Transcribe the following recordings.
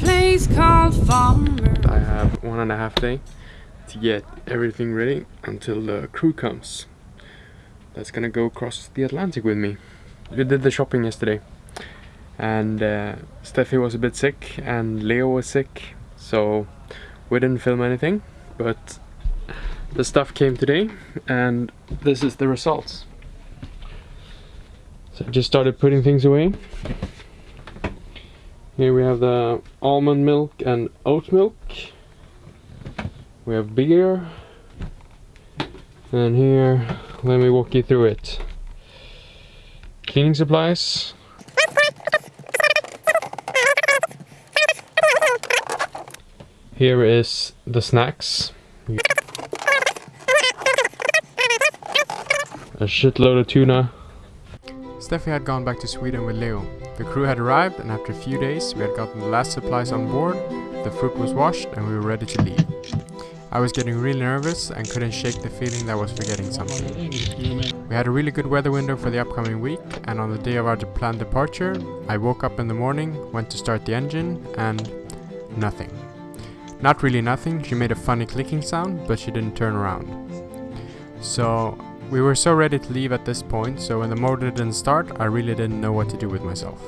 place called Farmer. I have one and a half day to get everything ready until the crew comes. That's gonna go across the Atlantic with me. We did the shopping yesterday and uh, Steffi was a bit sick and Leo was sick so we didn't film anything but the stuff came today and this is the results. So I just started putting things away. Here we have the almond milk and oat milk. We have beer. And here, let me walk you through it. Cleaning supplies. Here is the snacks. A shitload of tuna. Steffi had gone back to Sweden with Leo. The crew had arrived and after a few days we had gotten the last supplies on board, the fruit was washed and we were ready to leave. I was getting really nervous and couldn't shake the feeling that I was forgetting something. We had a really good weather window for the upcoming week and on the day of our planned departure, I woke up in the morning, went to start the engine and nothing. Not really nothing, she made a funny clicking sound, but she didn't turn around. So we were so ready to leave at this point, so when the motor didn't start, I really didn't know what to do with myself.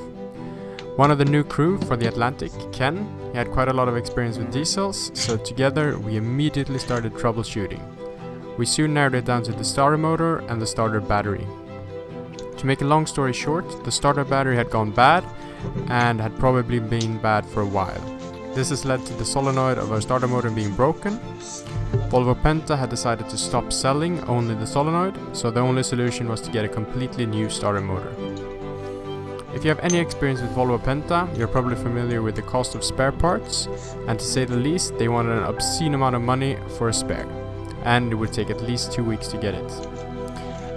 One of the new crew for the Atlantic, Ken, he had quite a lot of experience with diesels, so together we immediately started troubleshooting. We soon narrowed it down to the starter motor and the starter battery. To make a long story short, the starter battery had gone bad and had probably been bad for a while. This has led to the solenoid of our starter motor being broken. Volvo Penta had decided to stop selling only the solenoid, so the only solution was to get a completely new starter motor. If you have any experience with Volvo Penta, you're probably familiar with the cost of spare parts, and to say the least, they wanted an obscene amount of money for a spare, and it would take at least two weeks to get it.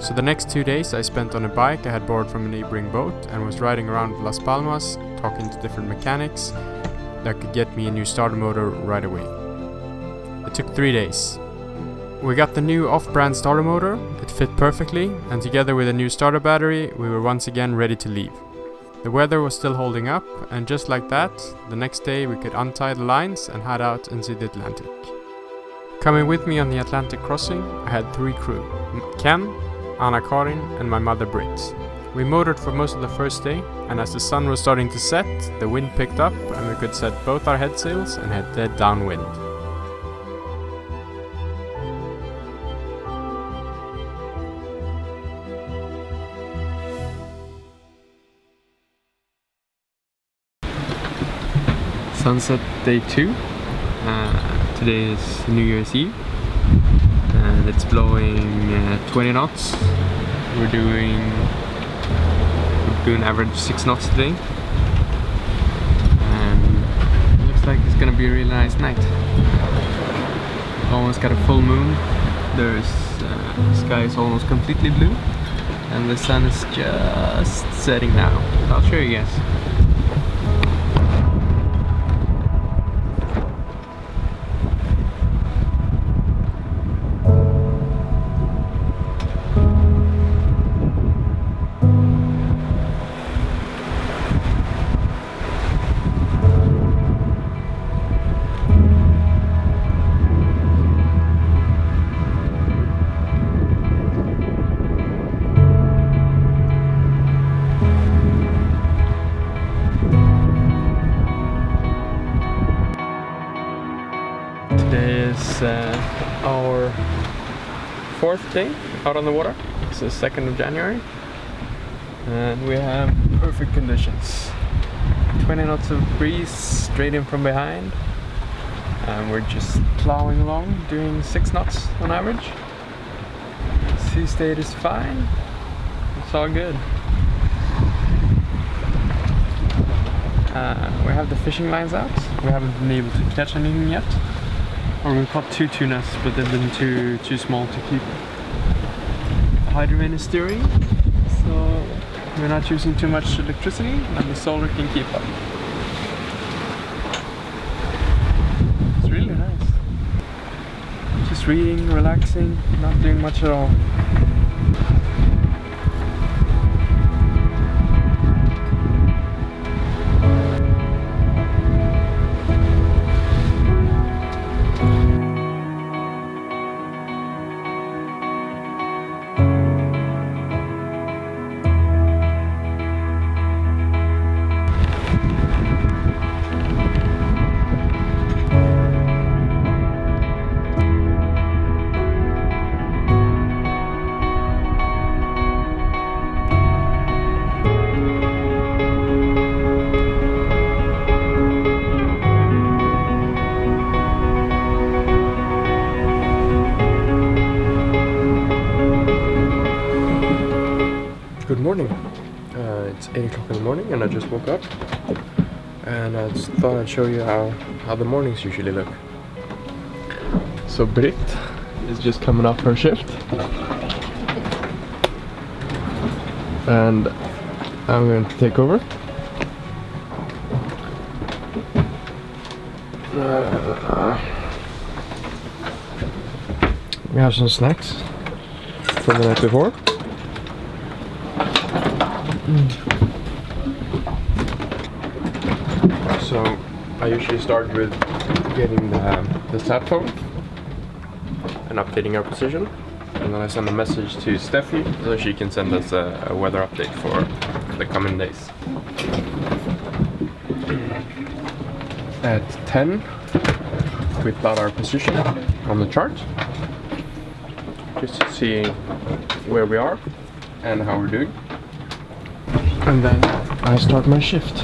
So the next two days I spent on a bike I had borrowed from a neighboring boat and was riding around Las Palmas, talking to different mechanics, that could get me a new starter motor right away. Took three days. We got the new off-brand starter motor, it fit perfectly, and together with a new starter battery, we were once again ready to leave. The weather was still holding up, and just like that, the next day we could untie the lines and head out into the Atlantic. Coming with me on the Atlantic crossing, I had three crew, Ken, Anna-Karin and my mother Britt. We motored for most of the first day, and as the sun was starting to set, the wind picked up and we could set both our head sails and head dead downwind. Sunset day two. Uh, today is New Year's Eve. And it's blowing uh, 20 knots. We're doing we're doing average 6 knots today. And it looks like it's gonna be a really nice night. Almost got a full moon. There's uh, the sky is almost completely blue. And the sun is just setting now. I'll show you guys uh, our fourth day out on the water. It's the 2nd of January. And we have perfect conditions. 20 knots of breeze straight in from behind. And we're just plowing along, doing 6 knots on average. Sea state is fine. It's all good. Uh, we have the fishing lines out. We haven't been able to catch anything yet. Or we caught two tunas, but they've been too too small to keep. Hydrovane is steering, so we're not using too much electricity, and the solar can keep up. It's really nice. Just reading, relaxing, not doing much at all. Morning. Uh, it's 8 o'clock in the morning and I just woke up. And I just thought I'd show you how, how the mornings usually look. So Britt is just coming off her shift. And I'm going to take over. Uh, we have some snacks from the night before. So I usually start with getting the, the sat phone and updating our position. And then I send a message to Steffi so she can send us a, a weather update for the coming days. At 10 we plot our position on the chart just to see where we are and how we're doing. And then I start my shift.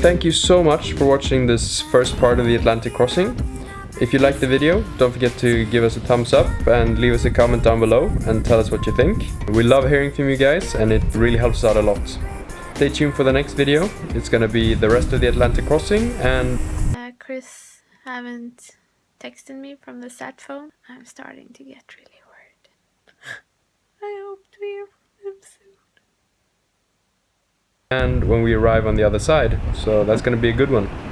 Thank you so much for watching this first part of the Atlantic crossing. If you liked the video, don't forget to give us a thumbs up and leave us a comment down below and tell us what you think. We love hearing from you guys and it really helps out a lot. Stay tuned for the next video. It's gonna be the rest of the Atlantic crossing and... Uh, Chris haven't texted me from the sat phone. I'm starting to get really worried. I hope to hear from him soon and when we arrive on the other side. So that's going to be a good one.